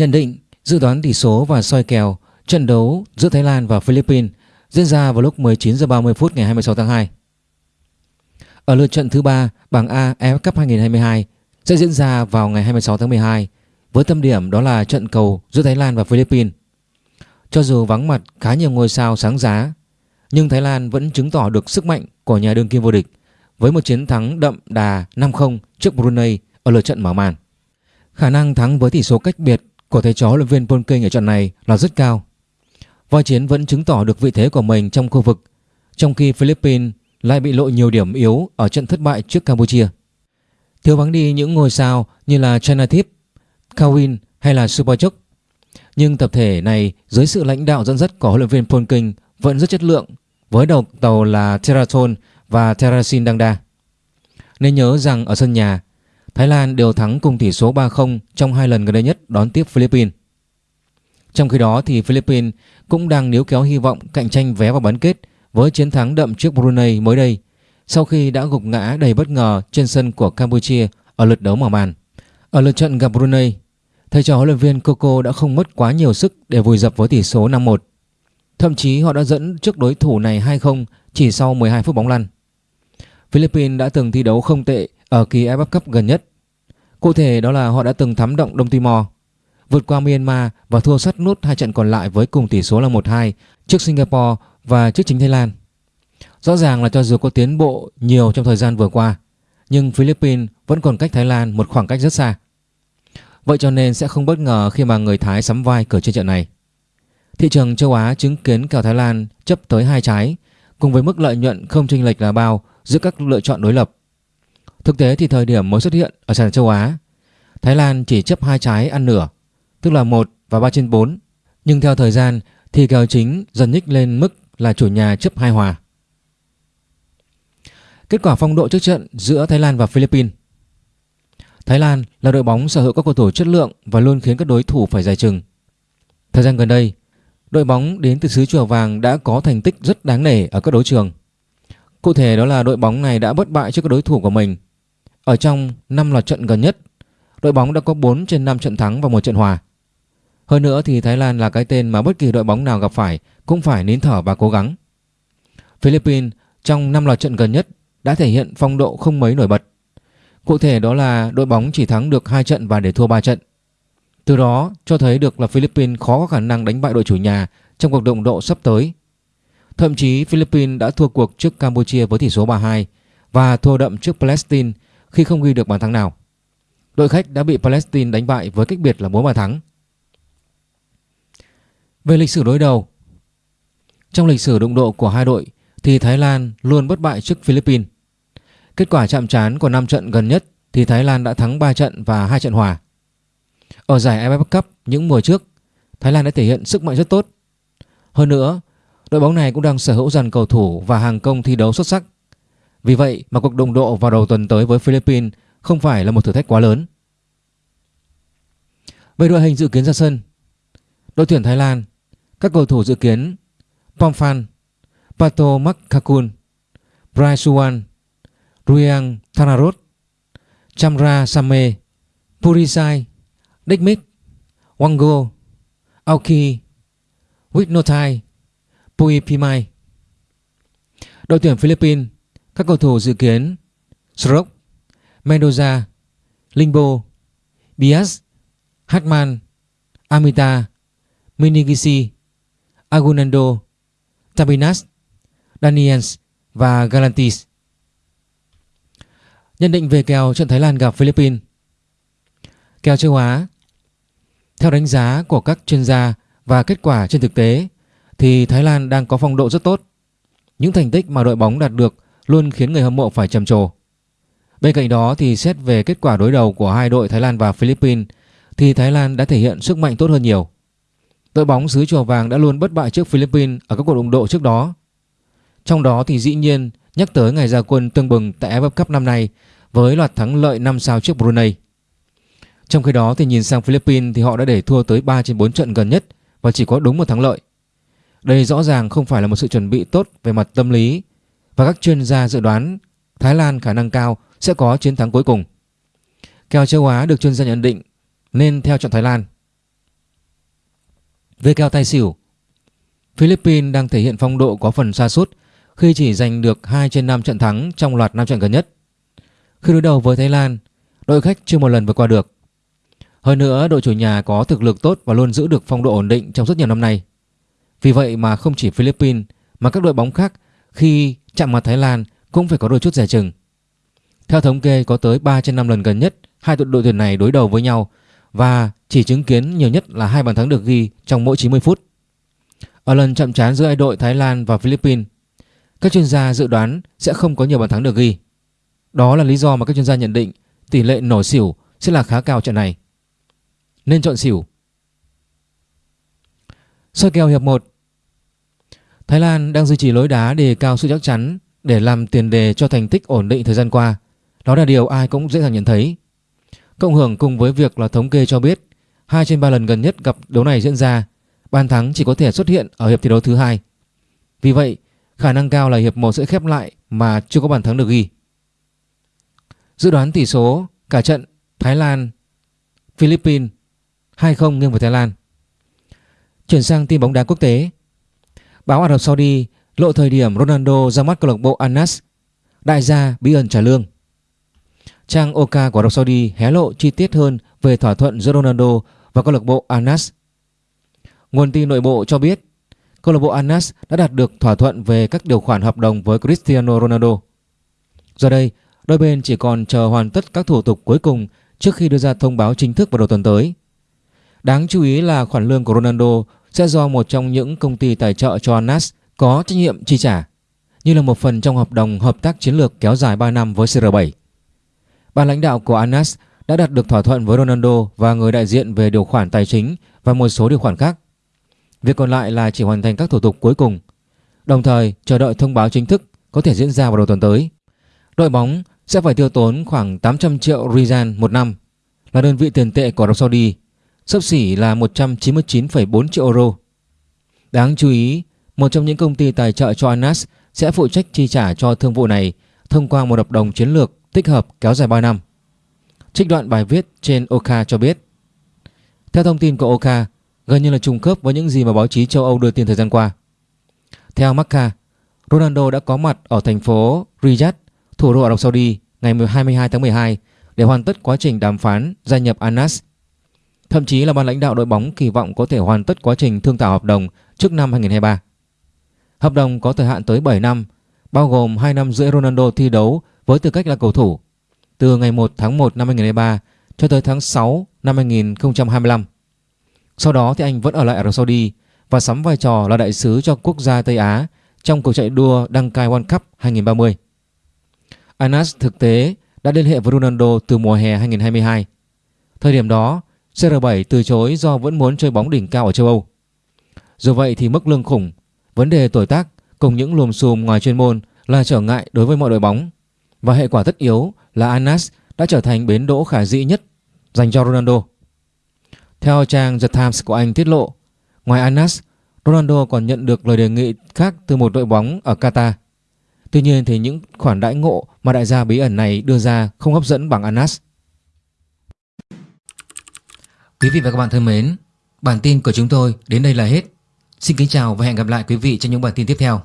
Nhận định, dự đoán tỷ số và soi kèo trận đấu giữa Thái Lan và Philippines diễn ra vào lúc 19 giờ 30 phút ngày 26 tháng 2. Ở lượt trận thứ ba, bảng A AFF Cup 2022 sẽ diễn ra vào ngày 26 tháng 12 với tâm điểm đó là trận cầu giữa Thái Lan và Philippines. Cho dù vắng mặt khá nhiều ngôi sao sáng giá, nhưng Thái Lan vẫn chứng tỏ được sức mạnh của nhà đương kim vô địch với một chiến thắng đậm đà 5-0 trước Brunei ở lượt trận mở màn. Khả năng thắng với tỷ số cách biệt của thầy chó huấn luyện viên Polking ở trận này là rất cao. Voi chiến vẫn chứng tỏ được vị thế của mình trong khu vực, trong khi Philippines lại bị lộ nhiều điểm yếu ở trận thất bại trước Campuchia. Thiếu vắng đi những ngôi sao như là Chanatip, Kawin hay là Superchuk. Nhưng tập thể này dưới sự lãnh đạo dẫn dắt của huấn luyện viên Polking vẫn rất chất lượng với đầu tàu là Teraton và Terasin Dangda. Nên nhớ rằng ở sân nhà, Thái Lan đều thắng cùng tỷ số 3-0 trong hai lần gần đây nhất đón tiếp Philippines. Trong khi đó thì Philippines cũng đang níu kéo hy vọng cạnh tranh vé vào bán kết với chiến thắng đậm trước Brunei mới đây sau khi đã gục ngã đầy bất ngờ trên sân của Campuchia ở lượt đấu mở màn. Ở lượt trận gặp Brunei, thầy trò huấn luyện viên Coco đã không mất quá nhiều sức để vùi dập với tỷ số 5-1. Thậm chí họ đã dẫn trước đối thủ này 2-0 chỉ sau 12 phút bóng lăn. Philippines đã từng thi đấu không tệ ở kỳ AFF Cup gần nhất. Cụ thể đó là họ đã từng thám động Đông Timor, vượt qua Myanmar và thua sắt nút hai trận còn lại với cùng tỷ số là 1-2 trước Singapore và trước chính Thái Lan. Rõ ràng là cho dù có tiến bộ nhiều trong thời gian vừa qua, nhưng Philippines vẫn còn cách Thái Lan một khoảng cách rất xa. Vậy cho nên sẽ không bất ngờ khi mà người Thái sắm vai cửa trên trận này. Thị trường châu Á chứng kiến kèo Thái Lan chấp tới hai trái cùng với mức lợi nhuận không chênh lệch là bao giữa các lựa chọn đối lập. Thực tế thì thời điểm mới xuất hiện ở sàn châu Á, Thái Lan chỉ chấp hai trái ăn nửa, tức là 1 và 3 trên 4. Nhưng theo thời gian thì kèo chính dần nhích lên mức là chủ nhà chấp hai hòa. Kết quả phong độ trước trận giữa Thái Lan và Philippines Thái Lan là đội bóng sở hữu các cầu thủ chất lượng và luôn khiến các đối thủ phải giải chừng. Thời gian gần đây, đội bóng đến từ xứ Chùa Vàng đã có thành tích rất đáng nể ở các đấu trường. Cụ thể đó là đội bóng này đã bất bại trước các đối thủ của mình. Ở trong 5 loạt trận gần nhất, đội bóng đã có 4 trên 5 trận thắng và một trận hòa. Hơn nữa thì Thái Lan là cái tên mà bất kỳ đội bóng nào gặp phải cũng phải nín thở và cố gắng. Philippines trong 5 loạt trận gần nhất đã thể hiện phong độ không mấy nổi bật. Cụ thể đó là đội bóng chỉ thắng được 2 trận và để thua 3 trận. Từ đó cho thấy được là Philippines khó có khả năng đánh bại đội chủ nhà trong cuộc động độ sắp tới. Thậm chí Philippines đã thua cuộc trước Campuchia với tỷ số 3-2 và thua đậm trước Palestine khi không ghi được bàn thắng nào. Đội khách đã bị Palestine đánh bại với cách biệt là 4 bàn thắng. Về lịch sử đối đầu Trong lịch sử đụng độ của hai đội thì Thái Lan luôn bất bại trước Philippines. Kết quả chạm trán của 5 trận gần nhất thì Thái Lan đã thắng 3 trận và 2 trận hòa. Ở giải AFF Cup những mùa trước, Thái Lan đã thể hiện sức mạnh rất tốt. Hơn nữa, đội bóng này cũng đang sở hữu dàn cầu thủ và hàng công thi đấu xuất sắc. Vì vậy mà cuộc đụng độ vào đầu tuần tới với Philippines không phải là một thử thách quá lớn. Về đội hình dự kiến ra sân, đội tuyển Thái Lan, các cầu thủ dự kiến Pomphan, Pato Makkakun, Brai Suwan, Ruyang Thanarot, Chamra Same, Purisai, Dikmit, Wango, Aoki, Wignotai, Pui Pimai. Đội tuyển Philippines, các cầu thủ dự kiến Srok, Mendoza, Limbo, Bias, Hartman, Amita, Minigisi, Agunando, Tabinas, Daniels và Galantis. Nhận định về kèo trận Thái Lan gặp Philippines Kèo châu Á Theo đánh giá của các chuyên gia và kết quả trên thực tế thì Thái Lan đang có phong độ rất tốt. Những thành tích mà đội bóng đạt được luôn khiến người hâm mộ phải trầm trồ. Bên cạnh đó thì xét về kết quả đối đầu của hai đội Thái Lan và Philippines, thì Thái Lan đã thể hiện sức mạnh tốt hơn nhiều. Đội bóng xứ Chùa Vàng đã luôn bất bại trước Philippines ở các cuộc đụng độ trước đó. Trong đó thì dĩ nhiên nhắc tới ngày ra quân tương bừng tại AFF Cup năm nay với loạt thắng lợi 5 sao trước Brunei. Trong khi đó thì nhìn sang Philippines thì họ đã để thua tới 3 trên 4 trận gần nhất và chỉ có đúng một thắng lợi. Đây rõ ràng không phải là một sự chuẩn bị tốt về mặt tâm lý và các chuyên gia dự đoán Thái Lan khả năng cao sẽ có chiến thắng cuối cùng. Kèo châu Á được chuyên gia nhận định nên theo chọn Thái Lan. Về kèo tài xỉu Philippines đang thể hiện phong độ có phần xa sút khi chỉ giành được 2 trên 5 trận thắng trong loạt 5 trận gần nhất. Khi đối đầu với Thái Lan, đội khách chưa một lần vượt qua được. Hơn nữa, đội chủ nhà có thực lực tốt và luôn giữ được phong độ ổn định trong rất nhiều năm nay. Vì vậy mà không chỉ Philippines mà các đội bóng khác khi chạm mặt Thái Lan cũng phải có đôi chút rẻ chừng. Theo thống kê có tới 3 trên 5 lần gần nhất hai đội tuyển này đối đầu với nhau và chỉ chứng kiến nhiều nhất là hai bàn thắng được ghi trong mỗi 90 phút. Ở lần chậm trán giữa hai đội Thái Lan và Philippines, các chuyên gia dự đoán sẽ không có nhiều bàn thắng được ghi. Đó là lý do mà các chuyên gia nhận định tỷ lệ nổ xỉu sẽ là khá cao trận này. Nên chọn xỉu. Soi kèo hiệp 1 Thái Lan đang duy trì lối đá đề cao sự chắc chắn để làm tiền đề cho thành tích ổn định thời gian qua. Đó là điều ai cũng dễ dàng nhận thấy. Cộng hưởng cùng với việc là thống kê cho biết hai trên 3 lần gần nhất gặp đấu này diễn ra, bàn thắng chỉ có thể xuất hiện ở hiệp thi đấu thứ hai. Vì vậy, khả năng cao là hiệp 1 sẽ khép lại mà chưa có bàn thắng được ghi. Dự đoán tỷ số cả trận Thái Lan Philippines 2-0 nghiêng về Thái Lan. Chuyển sang tin bóng đá quốc tế. Báo Ả Rập Saudi lộ thời điểm Ronaldo ra mắt câu lạc bộ Al Đại gia bí ẩn trả lương. Trang Oka của Ả Rập Saudi hé lộ chi tiết hơn về thỏa thuận giữa Ronaldo và câu lạc bộ Al Nguồn tin nội bộ cho biết câu lạc bộ Al đã đạt được thỏa thuận về các điều khoản hợp đồng với Cristiano Ronaldo. Giờ đây, đôi bên chỉ còn chờ hoàn tất các thủ tục cuối cùng trước khi đưa ra thông báo chính thức vào đầu tuần tới. Đáng chú ý là khoản lương của Ronaldo sẽ do một trong những công ty tài trợ cho NAS có trách nhiệm chi trả, như là một phần trong hợp đồng hợp tác chiến lược kéo dài 3 năm với CR7. Ban lãnh đạo của Anas đã đạt được thỏa thuận với Ronaldo và người đại diện về điều khoản tài chính và một số điều khoản khác. Việc còn lại là chỉ hoàn thành các thủ tục cuối cùng, đồng thời chờ đợi thông báo chính thức có thể diễn ra vào đầu tuần tới. Đội bóng sẽ phải tiêu tốn khoảng 800 triệu Riyal một năm, là đơn vị tiền tệ của Arab Saudi, sấp xỉ là 199,4 triệu euro. Đáng chú ý, một trong những công ty tài trợ cho Anas sẽ phụ trách chi trả cho thương vụ này thông qua một hợp đồng chiến lược tích hợp kéo dài 3 năm. Trích đoạn bài viết trên Oka cho biết. Theo thông tin của Oka, gần như là trùng khớp với những gì mà báo chí châu Âu đưa tin thời gian qua. Theo Marca, Ronaldo đã có mặt ở thành phố Riyadh, thủ đô Ả Rập Saudi ngày 22 tháng 12 để hoàn tất quá trình đàm phán gia nhập Anas. Thậm chí là ban lãnh đạo đội bóng kỳ vọng có thể hoàn tất quá trình thương thảo hợp đồng trước năm 2023. Hợp đồng có thời hạn tới 7 năm, bao gồm 2 năm rưỡi Ronaldo thi đấu với tư cách là cầu thủ từ ngày 1 tháng 1 năm 2023 cho tới tháng 6 năm 2025. Sau đó thì anh vẫn ở lại Ả Rập Saudi và sắm vai trò là đại sứ cho quốc gia Tây Á trong cuộc chạy đua đăng cai World Cup 2030. Anas thực tế đã liên hệ với Ronaldo từ mùa hè 2022. Thời điểm đó, CR7 từ chối do vẫn muốn chơi bóng đỉnh cao ở châu Âu. Dù vậy thì mức lương khủng, vấn đề tuổi tác cùng những lùm xùm ngoài chuyên môn là trở ngại đối với mọi đội bóng. Và hệ quả tất yếu là Anas đã trở thành bến đỗ khả dĩ nhất dành cho Ronaldo. Theo trang The Times của Anh tiết lộ, ngoài Anas, Ronaldo còn nhận được lời đề nghị khác từ một đội bóng ở Qatar. Tuy nhiên thì những khoản đãi ngộ mà đại gia bí ẩn này đưa ra không hấp dẫn bằng Anas. Quý vị và các bạn thân mến, bản tin của chúng tôi đến đây là hết. Xin kính chào và hẹn gặp lại quý vị trong những bản tin tiếp theo.